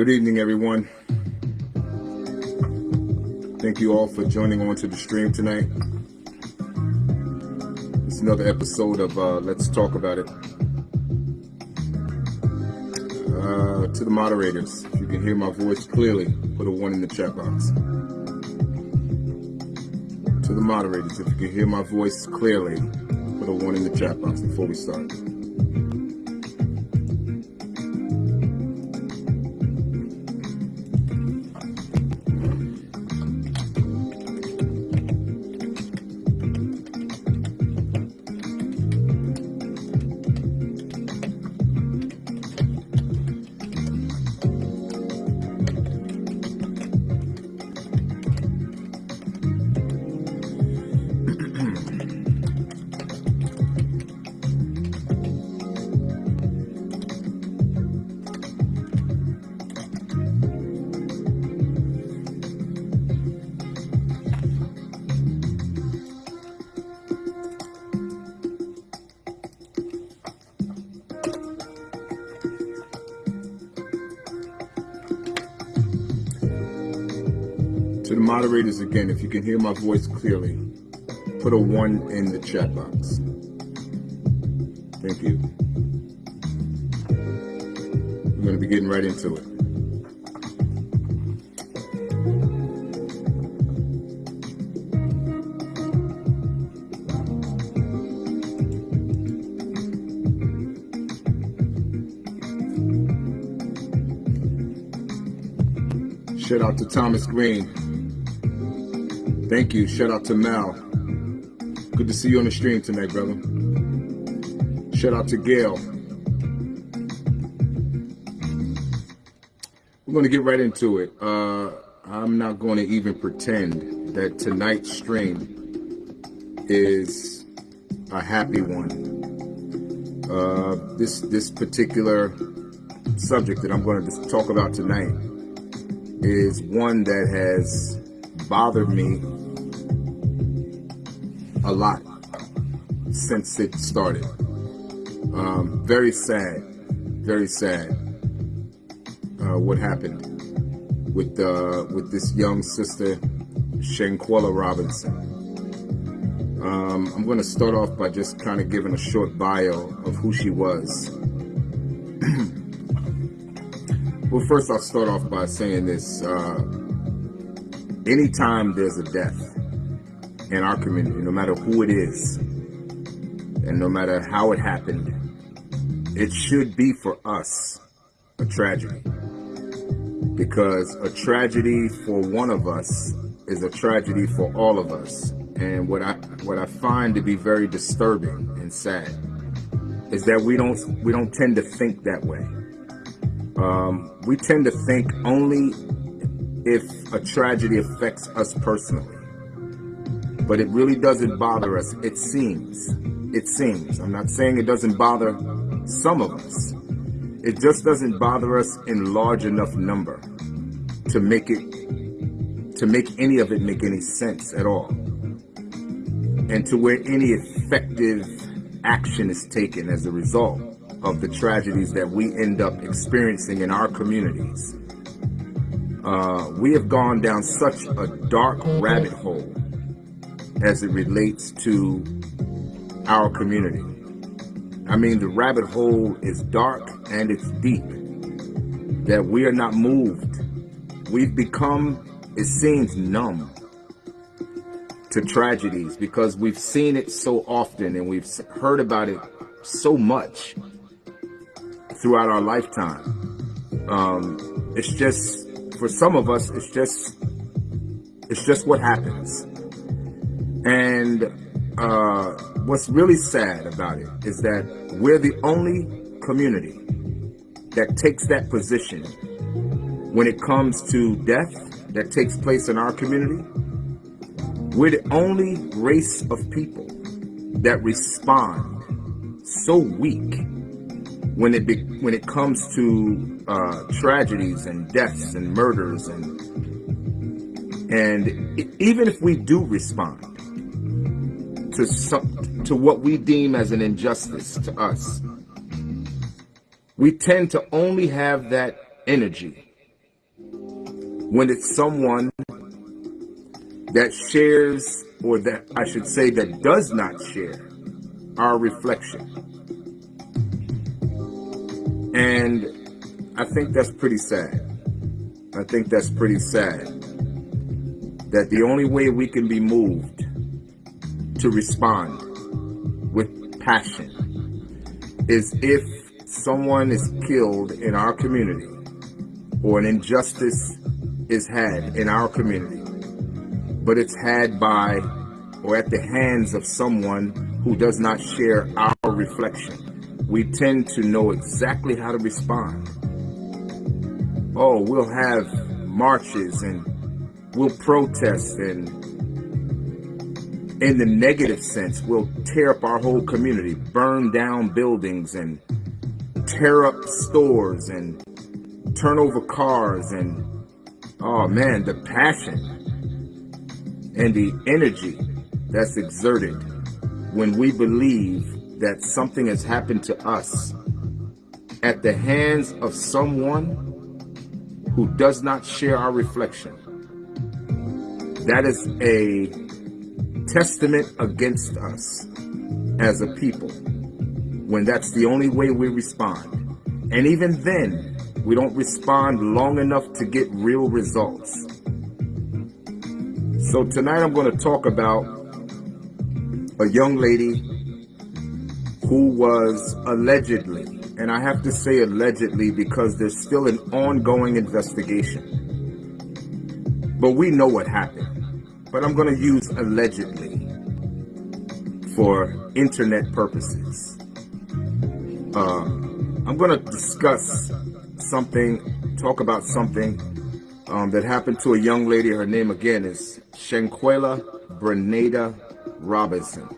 Good evening, everyone. Thank you all for joining on to the stream tonight. It's another episode of uh, Let's Talk About It. Uh, to the moderators, if you can hear my voice clearly, put a one in the chat box. To the moderators, if you can hear my voice clearly, put a one in the chat box before we start. Again, if you can hear my voice clearly, put a one in the chat box. Thank you. We're going to be getting right into it. Shout out to Thomas Green. Thank you. Shout out to Mal. Good to see you on the stream tonight, brother. Shout out to Gail. We're going to get right into it. Uh, I'm not going to even pretend that tonight's stream is a happy one. Uh, this this particular subject that I'm going to talk about tonight is one that has bothered me a lot since it started. Um, very sad, very sad uh, what happened with uh, with this young sister, Shanquella Robinson. Um, I'm going to start off by just kind of giving a short bio of who she was. well, first I'll start off by saying this. Uh, anytime there's a death, in our community, no matter who it is, and no matter how it happened, it should be for us a tragedy. Because a tragedy for one of us is a tragedy for all of us. And what I what I find to be very disturbing and sad is that we don't we don't tend to think that way. Um, we tend to think only if a tragedy affects us personally but it really doesn't bother us. It seems. It seems. I'm not saying it doesn't bother some of us. It just doesn't bother us in large enough number to make it, to make any of it make any sense at all. And to where any effective action is taken as a result of the tragedies that we end up experiencing in our communities. Uh, we have gone down such a dark rabbit hole as it relates to our community. I mean, the rabbit hole is dark and it's deep, that we are not moved. We've become, it seems, numb to tragedies because we've seen it so often and we've heard about it so much throughout our lifetime. Um, it's just, for some of us, it's just, it's just what happens. And uh, what's really sad about it is that we're the only community that takes that position when it comes to death that takes place in our community. We're the only race of people that respond so weak when it be, when it comes to uh, tragedies and deaths and murders and and even if we do respond, to, some, to what we deem as an injustice to us. We tend to only have that energy when it's someone that shares, or that I should say, that does not share our reflection. And I think that's pretty sad. I think that's pretty sad that the only way we can be moved to respond with passion is if someone is killed in our community or an injustice is had in our community, but it's had by or at the hands of someone who does not share our reflection. We tend to know exactly how to respond. Oh, we'll have marches and we'll protest and in the negative sense, we'll tear up our whole community, burn down buildings and tear up stores and turn over cars and oh man, the passion and the energy that's exerted when we believe that something has happened to us at the hands of someone who does not share our reflection. That is a testament against us as a people when that's the only way we respond. And even then, we don't respond long enough to get real results. So tonight I'm going to talk about a young lady who was allegedly, and I have to say allegedly because there's still an ongoing investigation. But we know what happened. But I'm going to use allegedly for internet purposes. Uh, I'm going to discuss something, talk about something um, that happened to a young lady. Her name again is Shanquella Brenada Robinson.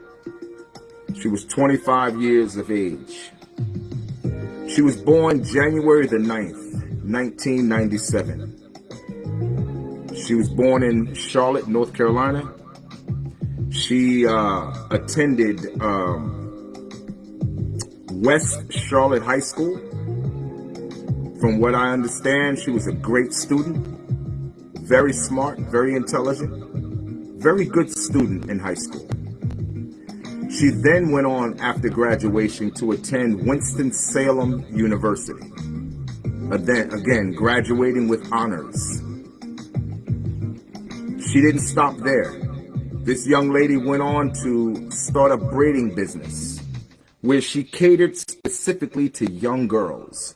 She was 25 years of age. She was born January the 9th, 1997. She was born in Charlotte, North Carolina. She uh, attended um, West Charlotte High School. From what I understand, she was a great student, very smart, very intelligent, very good student in high school. She then went on after graduation to attend Winston-Salem University. Again, graduating with honors. She didn't stop there. This young lady went on to start a braiding business where she catered specifically to young girls.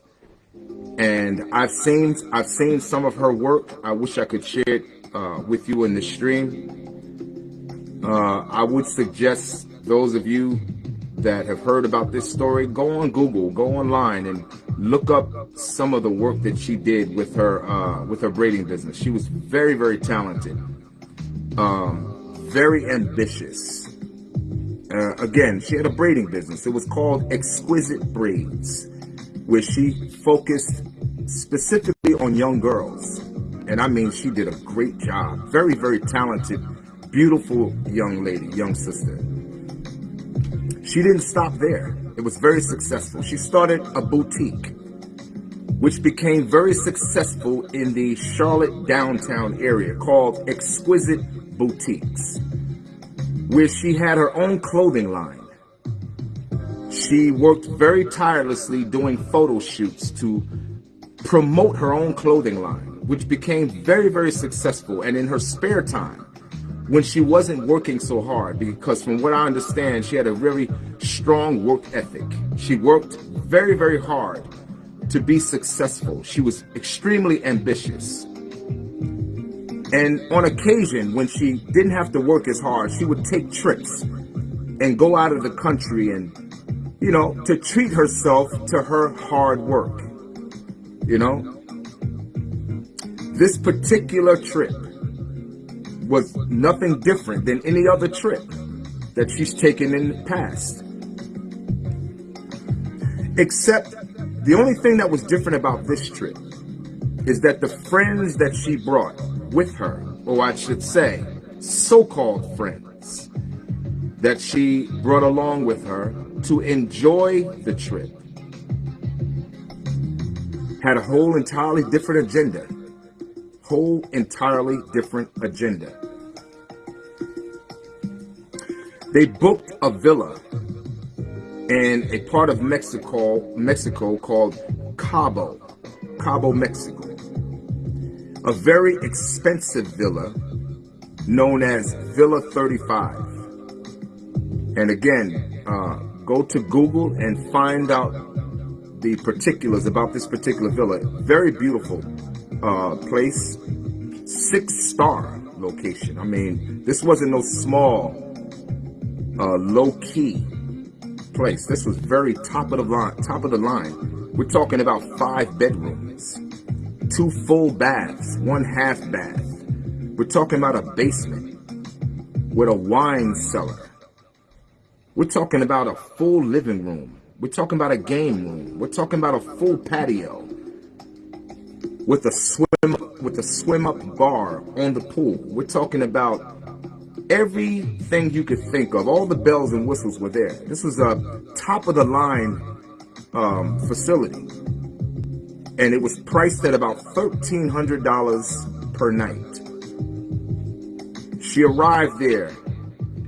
And I've seen I've seen some of her work. I wish I could share it uh, with you in the stream. Uh, I would suggest those of you that have heard about this story, go on Google, go online and look up some of the work that she did with her uh, with her braiding business. She was very, very talented, um, very ambitious. Uh, again, she had a braiding business. It was called Exquisite Braids, where she focused specifically on young girls. And I mean, she did a great job. Very, very talented, beautiful young lady, young sister. She didn't stop there. It was very successful. She started a boutique, which became very successful in the Charlotte downtown area called Exquisite Boutiques where she had her own clothing line. She worked very tirelessly doing photo shoots to promote her own clothing line, which became very, very successful. And in her spare time, when she wasn't working so hard, because from what I understand, she had a very strong work ethic. She worked very, very hard to be successful. She was extremely ambitious. And on occasion, when she didn't have to work as hard, she would take trips and go out of the country and, you know, to treat herself to her hard work. You know, this particular trip was nothing different than any other trip that she's taken in the past. Except the only thing that was different about this trip is that the friends that she brought with her, or I should say, so-called friends that she brought along with her to enjoy the trip had a whole entirely different agenda, whole entirely different agenda. They booked a villa in a part of Mexico, Mexico called Cabo, Cabo, Mexico. A very expensive villa known as Villa 35. And again, uh, go to Google and find out the particulars about this particular villa. Very beautiful uh, place, six star location. I mean, this wasn't no small, uh, low key place. This was very top of the line. Top of the line. We're talking about five bedrooms, two full baths, one half bath. We're talking about a basement with a wine cellar. We're talking about a full living room. We're talking about a game room. We're talking about a full patio with a swim with a swim up bar on the pool. We're talking about everything you could think of. All the bells and whistles were there. This was a top of the line um, facility, and it was priced at about thirteen hundred dollars per night. She arrived there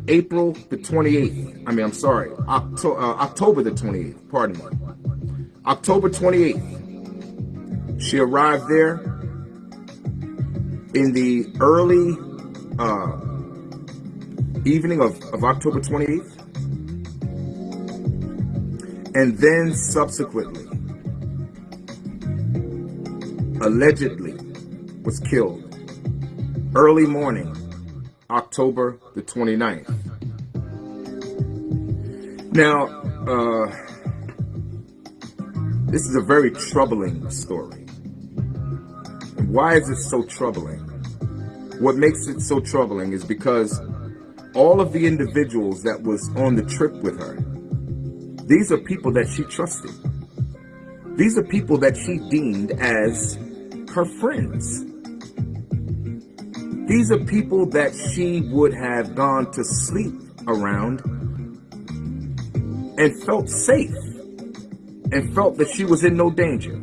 April the 28th. I mean, I'm sorry, Octo uh, October the 28th. Pardon me. October 28th. She arrived there in the early uh, evening of, of October 28th. And then subsequently, allegedly, was killed early morning October the 29th. Now, uh, this is a very troubling story. Why is it so troubling? What makes it so troubling is because all of the individuals that was on the trip with her, these are people that she trusted. These are people that she deemed as her friends. These are people that she would have gone to sleep around and felt safe and felt that she was in no danger.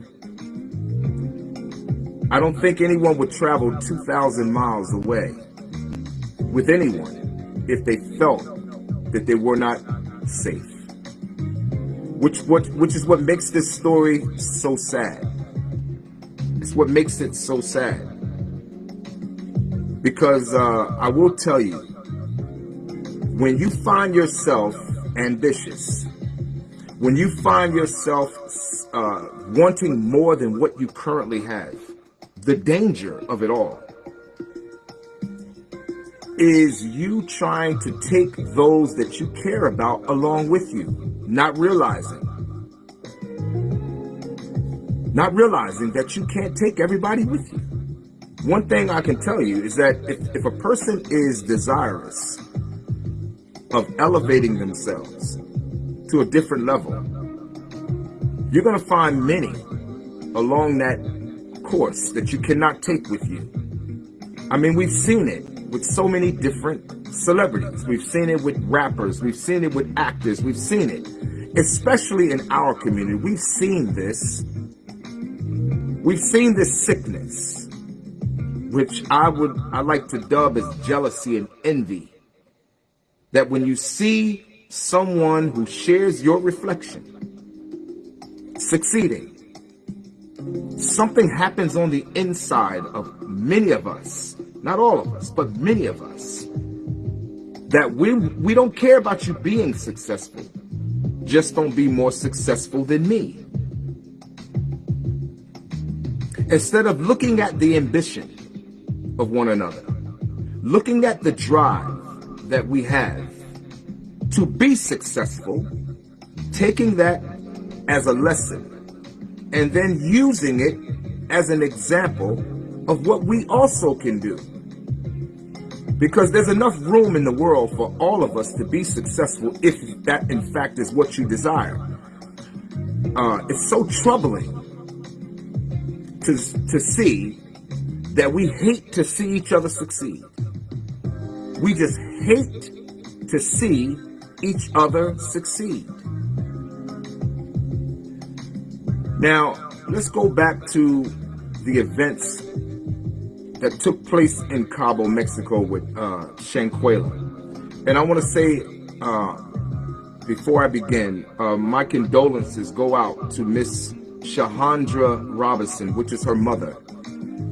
I don't think anyone would travel 2,000 miles away with anyone if they felt that they were not safe. Which, what, which is what makes this story so sad. It's what makes it so sad. Because uh, I will tell you, when you find yourself ambitious, when you find yourself uh, wanting more than what you currently have, the danger of it all is you trying to take those that you care about along with you, not realizing, not realizing that you can't take everybody with you. One thing I can tell you is that if, if a person is desirous of elevating themselves to a different level, you're going to find many along that course that you cannot take with you. I mean, we've seen it with so many different celebrities. We've seen it with rappers. We've seen it with actors. We've seen it, especially in our community. We've seen this. We've seen this sickness which I would I like to dub as jealousy and envy. That when you see someone who shares your reflection succeeding, something happens on the inside of many of us, not all of us, but many of us, that we we don't care about you being successful. Just don't be more successful than me. Instead of looking at the ambition of one another. Looking at the drive that we have to be successful, taking that as a lesson, and then using it as an example of what we also can do. Because there's enough room in the world for all of us to be successful if that in fact is what you desire. Uh, it's so troubling to, to see that we hate to see each other succeed. We just hate to see each other succeed. Now, let's go back to the events that took place in Cabo, Mexico with uh. And I want to say, uh, before I begin, uh, my condolences go out to Miss Shahandra Robinson, which is her mother.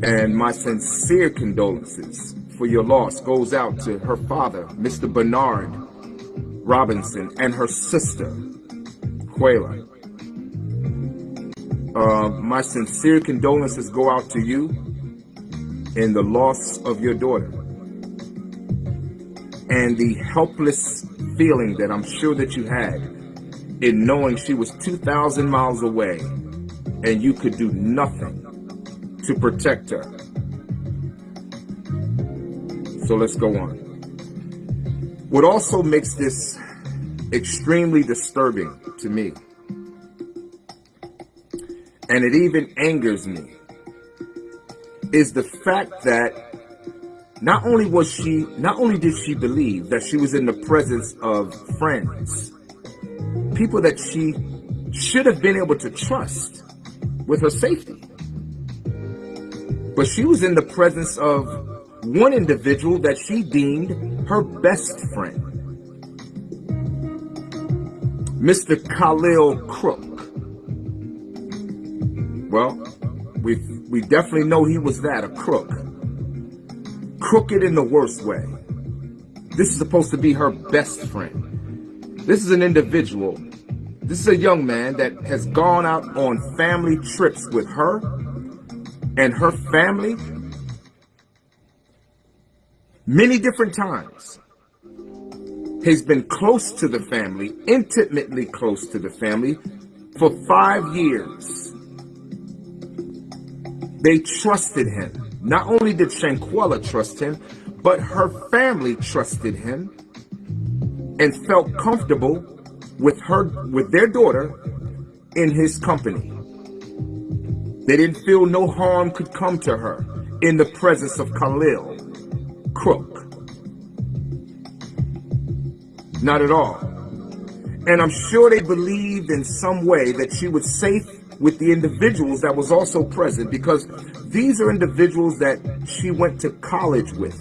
And my sincere condolences for your loss goes out to her father, Mr. Bernard Robinson, and her sister, Quayla. Uh, my sincere condolences go out to you in the loss of your daughter and the helpless feeling that I'm sure that you had in knowing she was 2,000 miles away and you could do nothing to protect her. So let's go on. What also makes this extremely disturbing to me and it even angers me, is the fact that not only was she, not only did she believe that she was in the presence of friends, people that she should have been able to trust with her safety, but she was in the presence of one individual that she deemed her best friend, Mr. Khalil Crook. Well, we we definitely know he was that, a crook. Crooked in the worst way. This is supposed to be her best friend. This is an individual. This is a young man that has gone out on family trips with her and her family many different times. He's been close to the family, intimately close to the family for five years. They trusted him. Not only did Shanquella trust him, but her family trusted him and felt comfortable with her, with their daughter in his company. They didn't feel no harm could come to her in the presence of Khalil, Crook. Not at all. And I'm sure they believed in some way that she was safe with the individuals that was also present because these are individuals that she went to college with,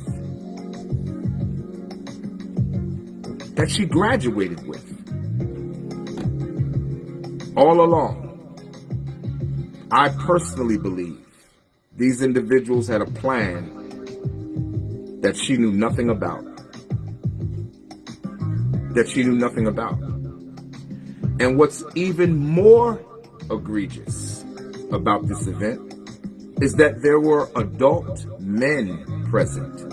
that she graduated with. All along, I personally believe these individuals had a plan that she knew nothing about. That she knew nothing about. And what's even more egregious about this event is that there were adult men present.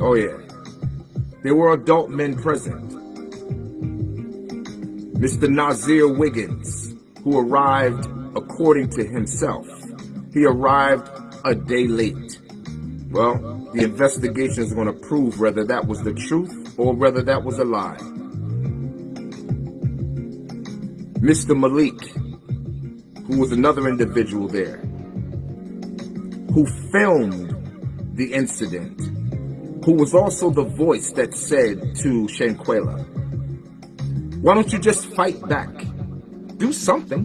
Oh yeah, there were adult men present. Mr. Nazir Wiggins, who arrived according to himself, he arrived a day late. Well, the investigation is going to prove whether that was the truth or whether that was a lie. Mr. Malik, who was another individual there, who filmed the incident, who was also the voice that said to Shanquella, why don't you just fight back? Do something.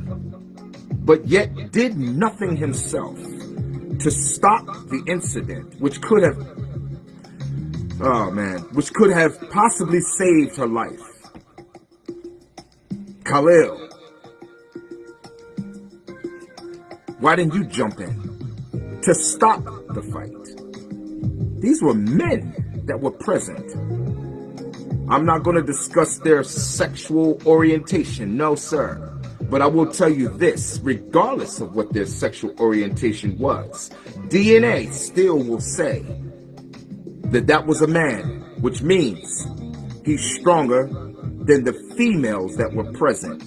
But yet did nothing himself to stop the incident, which could have, oh man, which could have possibly saved her life. Khalil, Why didn't you jump in to stop the fight? These were men that were present. I'm not going to discuss their sexual orientation, no sir. But I will tell you this, regardless of what their sexual orientation was, DNA still will say that that was a man, which means he's stronger than the females that were present.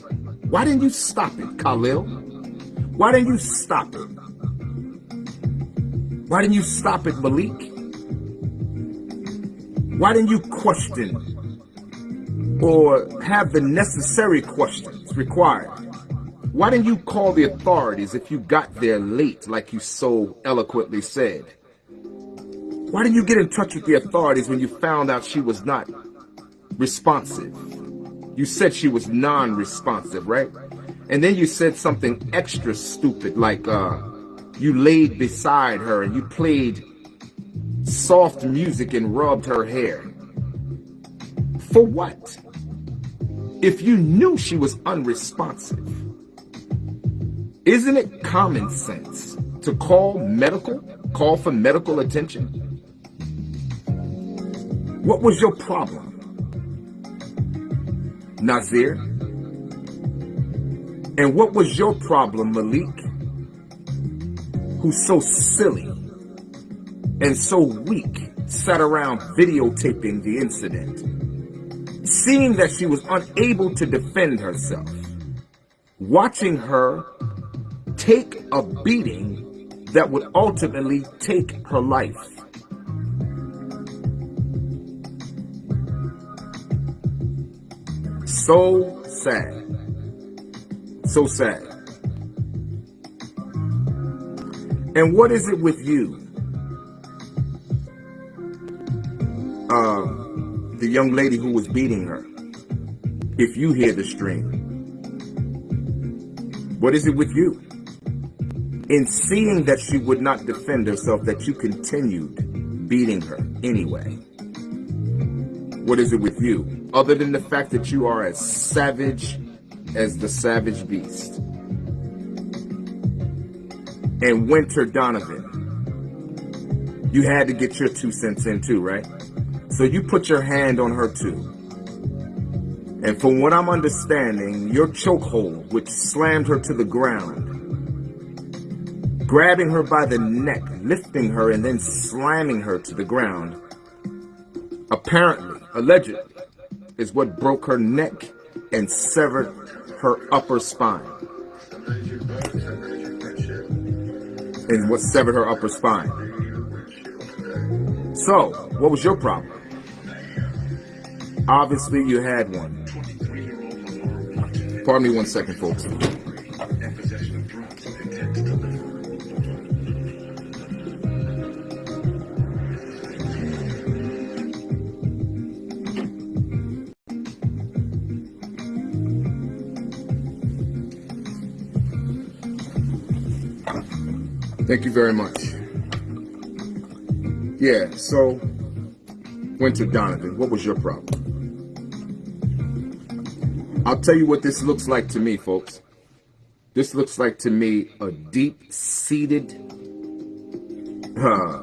Why didn't you stop it, Khalil? Why didn't you stop it? Why didn't you stop it, Malik? Why didn't you question or have the necessary questions required? Why didn't you call the authorities if you got there late, like you so eloquently said? Why didn't you get in touch with the authorities when you found out she was not responsive? You said she was non-responsive, right? And then you said something extra stupid like, uh, You laid beside her and you played soft music and rubbed her hair. For what? If you knew she was unresponsive, isn't it common sense to call medical, call for medical attention? What was your problem? Nazir? And what was your problem, Malik? Who's so silly and so weak sat around videotaping the incident, seeing that she was unable to defend herself, watching her take a beating that would ultimately take her life. So sad. So sad. And what is it with you? Young lady who was beating her. If you hear the stream. What is it with you? In seeing that she would not defend herself, that you continued beating her anyway. What is it with you? Other than the fact that you are as savage as the savage beast. And Wenter Donovan, you had to get your two cents in too, right? So you put your hand on her too. And from what I'm understanding, your chokehold, which slammed her to the ground, grabbing her by the neck, lifting her, and then slamming her to the ground, apparently, allegedly, is what broke her neck and severed her upper spine. And what severed her upper spine. So, what was your problem? Obviously, you had one. Pardon me one second, folks. Thank you very much. Yeah, so, Wenter Donovan, what was your problem? I'll tell you what this looks like to me, folks. This looks like to me a deep-seated uh,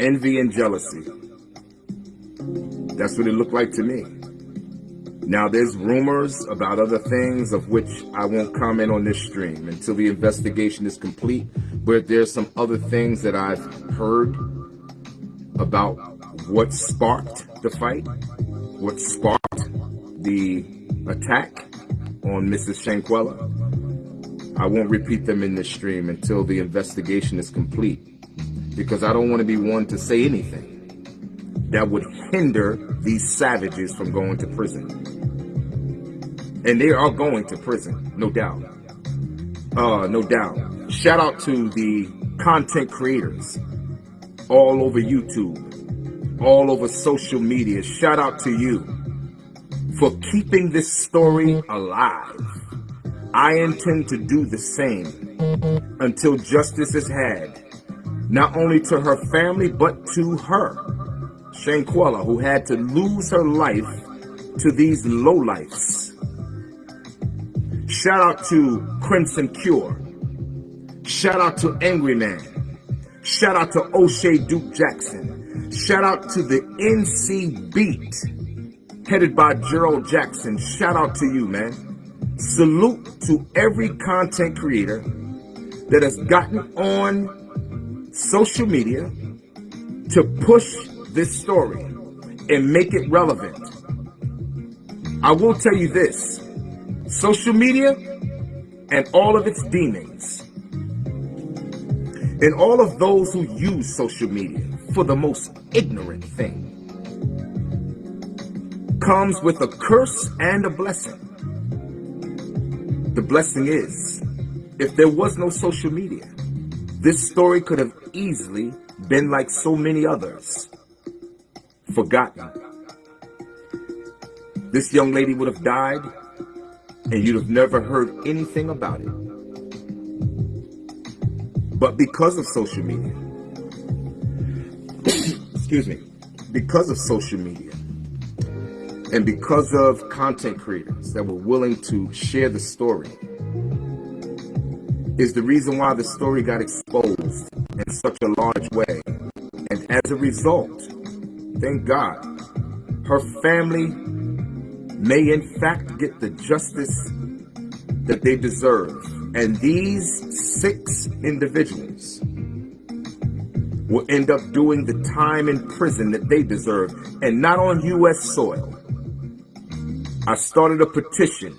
envy and jealousy. That's what it looked like to me. Now, there's rumors about other things of which I won't comment on this stream until the investigation is complete. But there's some other things that I've heard about what sparked the fight, what sparked the attack on Mrs. Shanquella. I won't repeat them in this stream until the investigation is complete because I don't want to be one to say anything that would hinder these savages from going to prison. And they are going to prison, no doubt. Uh, no doubt. Shout out to the content creators all over YouTube, all over social media. Shout out to you for keeping this story alive. I intend to do the same until justice is had, not only to her family, but to her, Shanquella, who had to lose her life to these lowlifes. Shout out to Crimson Cure. Shout out to Angry Man. Shout out to O'Shea Duke Jackson. Shout out to the NC Beat headed by Gerald Jackson. Shout out to you, man. Salute to every content creator that has gotten on social media to push this story and make it relevant. I will tell you this, social media and all of its demons and all of those who use social media for the most ignorant thing comes with a curse and a blessing. The blessing is, if there was no social media, this story could have easily been like so many others, forgotten. This young lady would have died and you'd have never heard anything about it. But because of social media, excuse me, because of social media, and because of content creators that were willing to share the story, is the reason why the story got exposed in such a large way. And as a result, thank God, her family may in fact get the justice that they deserve. And these six individuals will end up doing the time in prison that they deserve and not on U.S. soil. I started a petition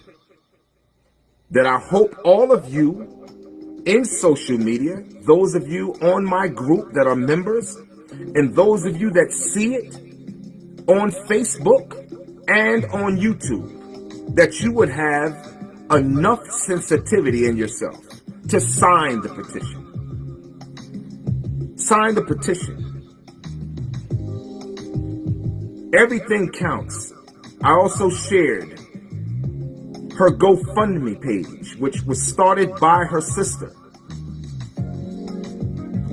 that I hope all of you in social media, those of you on my group that are members, and those of you that see it on Facebook and on YouTube, that you would have enough sensitivity in yourself to sign the petition. Sign the petition. Everything counts. I also shared her GoFundMe page, which was started by her sister.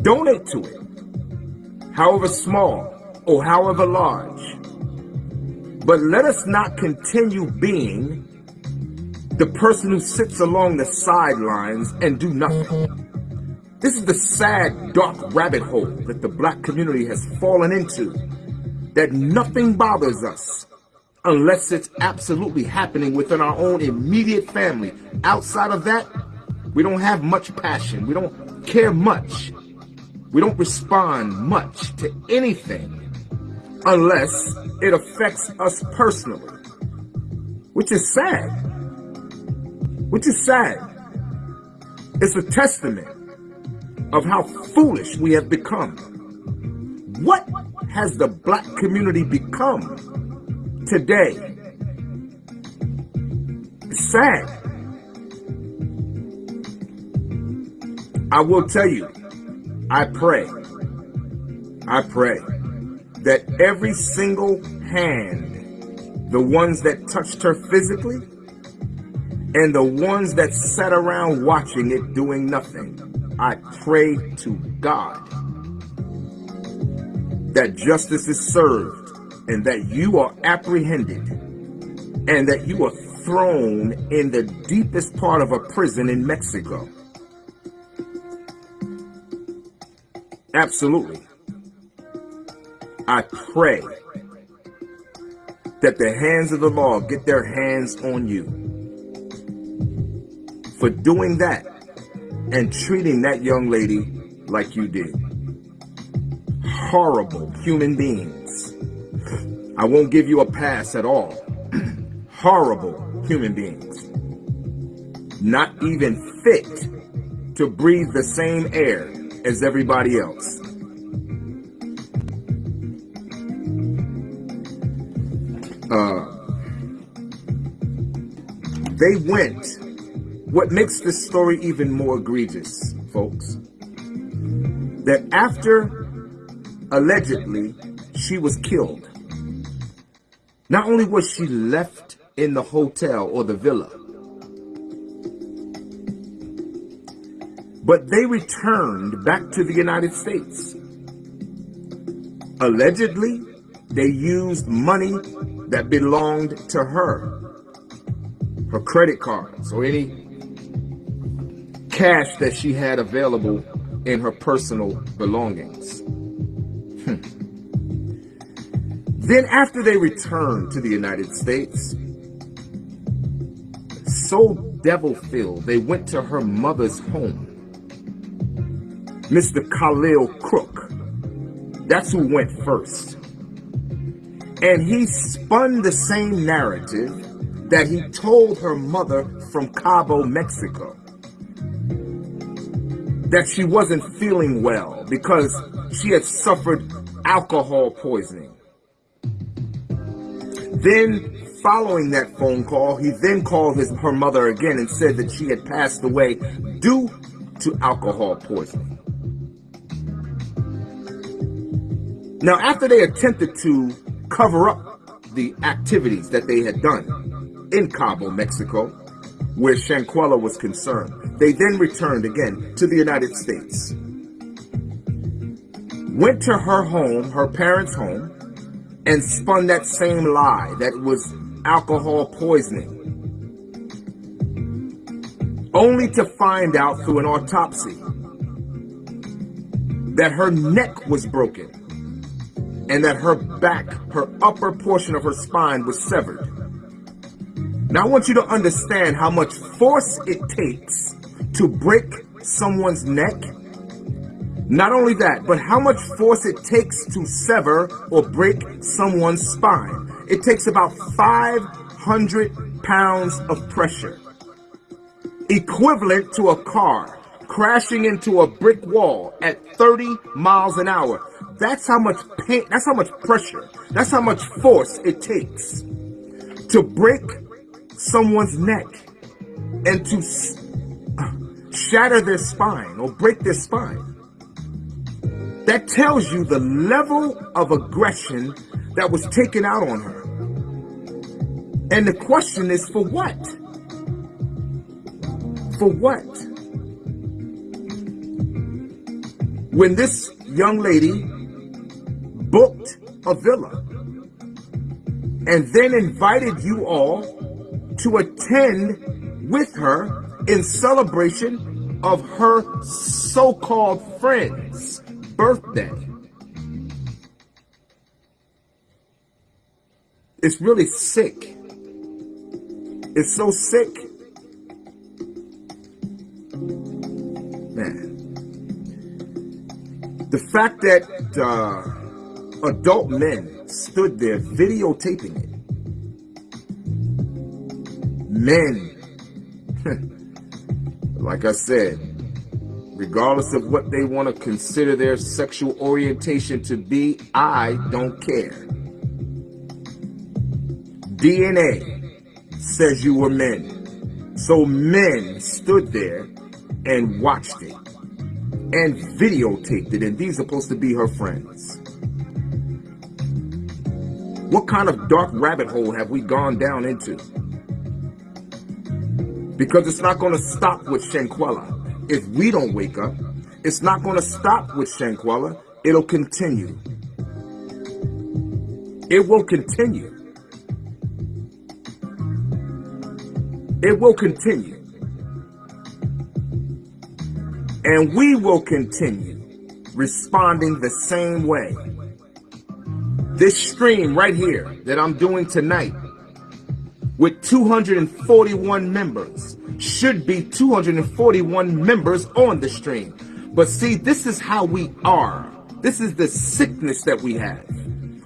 Donate to it, however small or however large. But let us not continue being the person who sits along the sidelines and do nothing. This is the sad, dark rabbit hole that the black community has fallen into, that nothing bothers us unless it's absolutely happening within our own immediate family. Outside of that, we don't have much passion. We don't care much. We don't respond much to anything unless it affects us personally, which is sad. Which is sad. It's a testament of how foolish we have become. What has the black community become today. Sad. I will tell you, I pray, I pray that every single hand, the ones that touched her physically, and the ones that sat around watching it doing nothing, I pray to God that justice is served and that you are apprehended and that you are thrown in the deepest part of a prison in Mexico. Absolutely. I pray that the hands of the law get their hands on you for doing that and treating that young lady like you did. Horrible human beings. I won't give you a pass at all. Horrible human beings. Not even fit to breathe the same air as everybody else. Uh, they went. What makes this story even more egregious, folks, that after allegedly she was killed, not only was she left in the hotel or the villa, but they returned back to the United States. Allegedly, they used money that belonged to her, her credit cards or any cash that she had available in her personal belongings. Then after they returned to the United States, so devil-filled, they went to her mother's home. Mr. Khalil Cooke, that's who went first. And he spun the same narrative that he told her mother from Cabo, Mexico. That she wasn't feeling well because she had suffered alcohol poisoning. Then, following that phone call, he then called his, her mother again and said that she had passed away due to alcohol poisoning. Now, after they attempted to cover up the activities that they had done in Cabo, Mexico, where Shanquella was concerned. They then returned again to the United States. Went to her home, her parents' home, and spun that same lie that was alcohol poisoning. Only to find out through an autopsy that her neck was broken and that her back, her upper portion of her spine was severed. Now I want you to understand how much force it takes to break someone's neck. Not only that, but how much force it takes to sever or break someone's spine. It takes about 500 pounds of pressure, equivalent to a car crashing into a brick wall at 30 miles an hour. That's how much pain, that's how much pressure, that's how much force it takes to break someone's neck and to uh, shatter their spine or break their spine. That tells you the level of aggression that was taken out on her. And the question is for what? For what? When this young lady booked a villa and then invited you all to attend with her in celebration of her so-called friend's birthday. It's really sick. It's so sick. Man. The fact that uh, adult men stood there videotaping it men, like I said, regardless of what they want to consider their sexual orientation to be, I don't care. DNA says you were men. So men stood there and watched it and videotaped it, and these are supposed to be her friends. What kind of dark rabbit hole have we gone down into? Because it's not going to stop with Shanquella. If we don't wake up, it's not going to stop with Shanquella. It'll continue. It will continue. It will continue. And we will continue responding the same way. This stream right here that I'm doing tonight with 241 members. Should be 241 members on the stream. But see, this is how we are. This is the sickness that we have.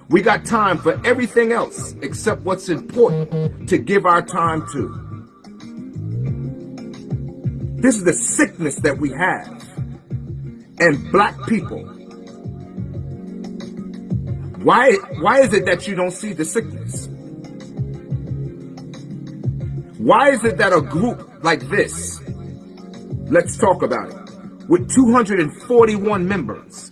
We got time for everything else except what's important to give our time to. This is the sickness that we have. And black people. Why, why is it that you don't see the sickness? Why is it that a group like this, let's talk about it, with 241 members,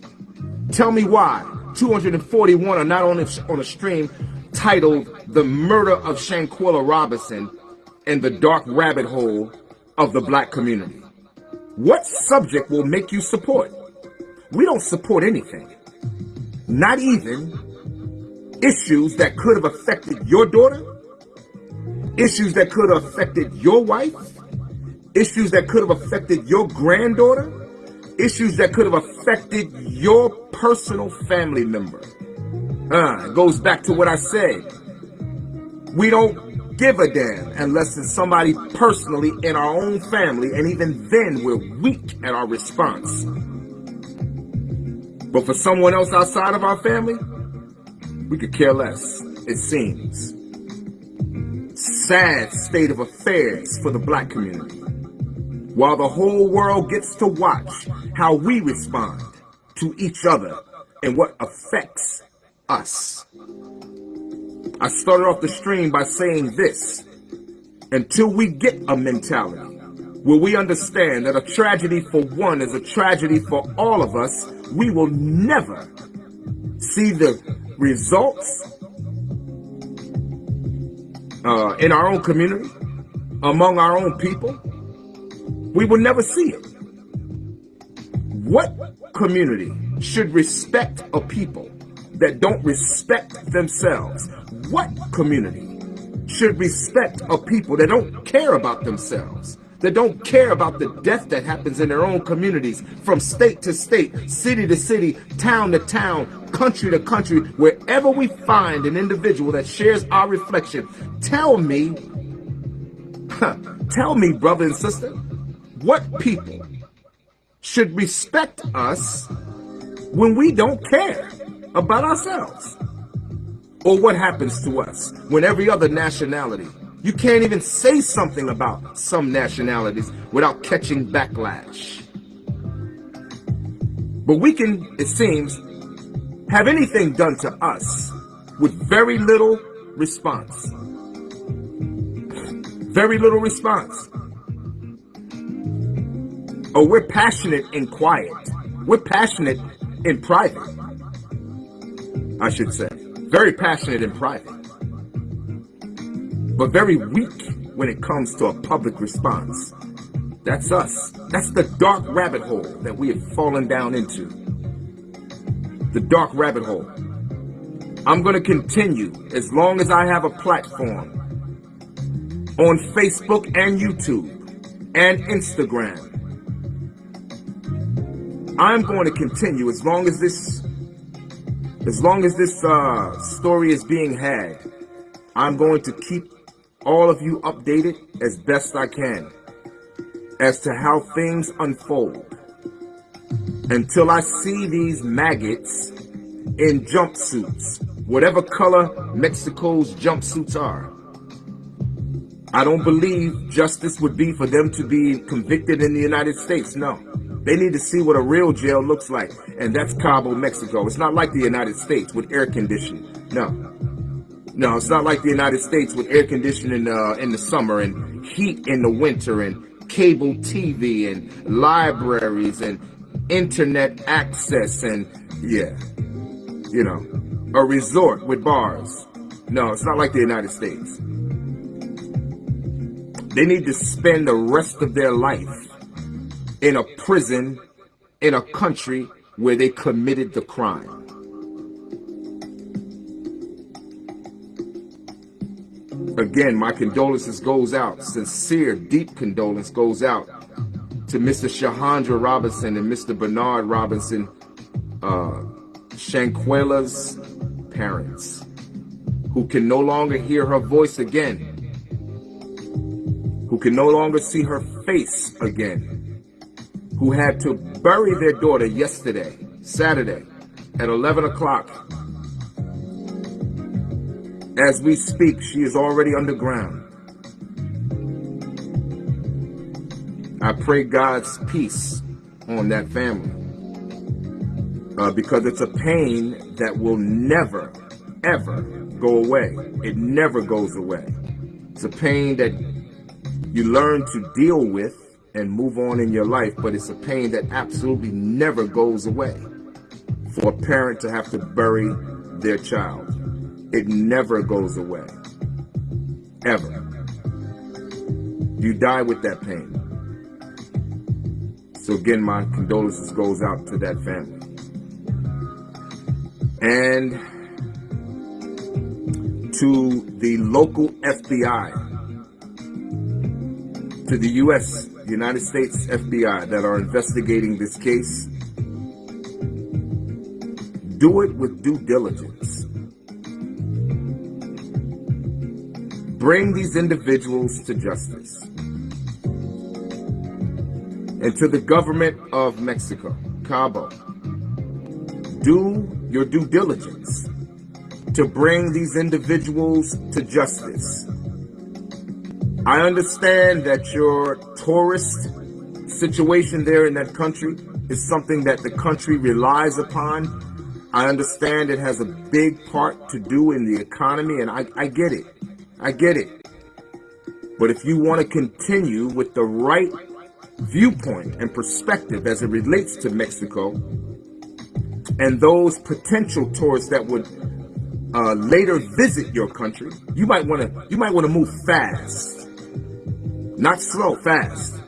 tell me why 241 are not on a, on a stream titled The Murder of Shanquella Robinson and the Dark Rabbit Hole of the Black Community? What subject will make you support? We don't support anything. Not even issues that could have affected your daughter issues that could have affected your wife, issues that could have affected your granddaughter, issues that could have affected your personal family member. Uh, it goes back to what I said. We don't give a damn unless it's somebody personally in our own family, and even then we're weak at our response. But for someone else outside of our family, we could care less, it seems sad state of affairs for the black community. While the whole world gets to watch how we respond to each other and what affects us. I started off the stream by saying this. Until we get a mentality where we understand that a tragedy for one is a tragedy for all of us, we will never see the results uh, in our own community. among our own people, we will never see it. What community should respect a people that don't respect themselves? What community should respect a people that don't care about themselves? That don't care about the death that happens in their own communities from state to state, city to city, town to town, country to country, wherever we find an individual that shares our reflection. Tell me, tell me, brother and sister, what people should respect us when we don't care about ourselves? Or what happens to us when every other nationality, you can't even say something about some nationalities without catching backlash. But we can, it seems, have anything done to us with very little response. Very little response. Oh, we're passionate in quiet. We're passionate in private, I should say. Very passionate in private. But very weak when it comes to a public response. That's us. That's the dark rabbit hole that we have fallen down into the dark rabbit hole. I'm going to continue as long as I have a platform on Facebook and YouTube and Instagram. I'm going to continue as long as this as long as this uh, story is being had. I'm going to keep all of you updated as best I can as to how things unfold until I see these maggots in jumpsuits, whatever color Mexico's jumpsuits are. I don't believe justice would be for them to be convicted in the United States. No. They need to see what a real jail looks like, and that's Cabo, Mexico. It's not like the United States with air conditioning. No. No, it's not like the United States with air conditioning uh, in the summer and heat in the winter and cable TV and libraries and internet access and yeah, you know, a resort with bars. No, it's not like the United States. They need to spend the rest of their life in a prison in a country where they committed the crime. Again, my condolences goes out, sincere, deep condolence goes out to Mr. Shahandra Robinson and Mr. Bernard Robinson, uh, parents, who can no longer hear her voice again, who can no longer see her face again, who had to bury their daughter yesterday, Saturday, at 11 o'clock. As we speak, she is already underground. I pray God's peace on that family. Uh, because it's a pain that will never, ever go away. It never goes away. It's a pain that you learn to deal with and move on in your life, but it's a pain that absolutely never goes away for a parent to have to bury their child. It never goes away. Ever. You die with that pain. So again, my condolences goes out to that family. And to the local FBI, to the U.S., United States FBI that are investigating this case, do it with due diligence. Bring these individuals to justice and to the government of Mexico, Cabo, do your due diligence to bring these individuals to justice. I understand that your tourist situation there in that country is something that the country relies upon. I understand it has a big part to do in the economy, and I, I get it. I get it. But if you want to continue with the right viewpoint and perspective as it relates to Mexico and those potential tourists that would uh, later visit your country, you might want to you might want to move fast. Not slow, fast,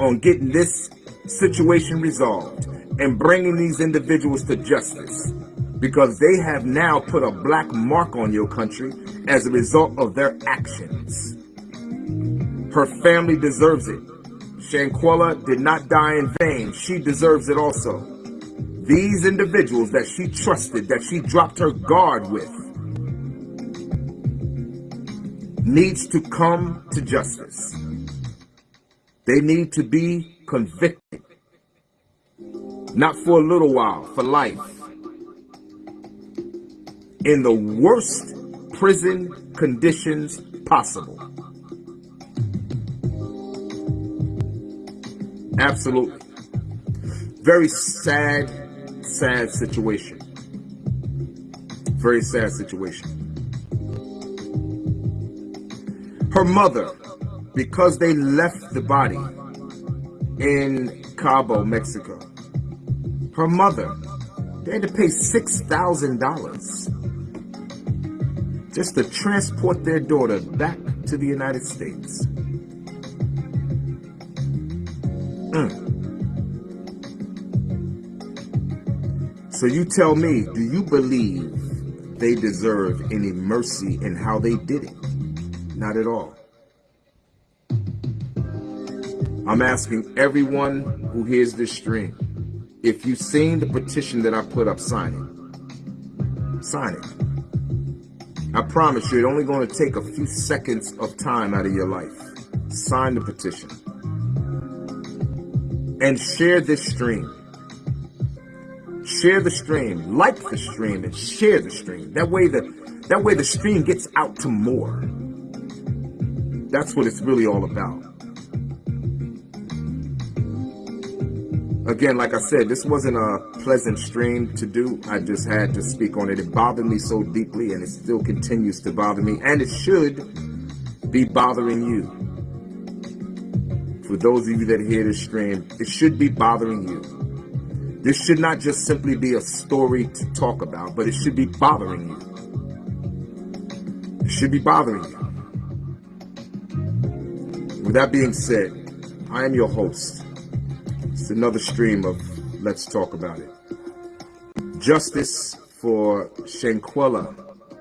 on getting this situation resolved and bringing these individuals to justice because they have now put a black mark on your country as a result of their actions. Her family deserves it. Shanquella did not die in vain. She deserves it also. These individuals that she trusted, that she dropped her guard with, needs to come to justice. They need to be convicted. Not for a little while, for life. In the worst prison conditions possible. Absolutely. Very sad, sad situation. Very sad situation. Her mother, because they left the body in Cabo, Mexico, her mother, they had to pay $6,000 just to transport their daughter back to the United States. Mm. So you tell me, do you believe they deserve any mercy in how they did it? Not at all. I'm asking everyone who hears this stream, if you've seen the petition that I put up, sign it. Sign it. I promise you, it's only going to take a few seconds of time out of your life. Sign the petition and share this stream. Share the stream, like the stream, and share the stream. That way the that way the stream gets out to more. That's what it's really all about. Again, like I said, this wasn't a pleasant stream to do. I just had to speak on it. It bothered me so deeply and it still continues to bother me. And it should be bothering you for those of you that hear this stream, it should be bothering you. This should not just simply be a story to talk about, but it should be bothering you. It should be bothering you. With that being said, I am your host. Another stream of Let's Talk About It. Justice for Shanquella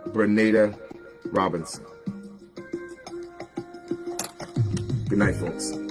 Berneda Robinson. Good night, folks.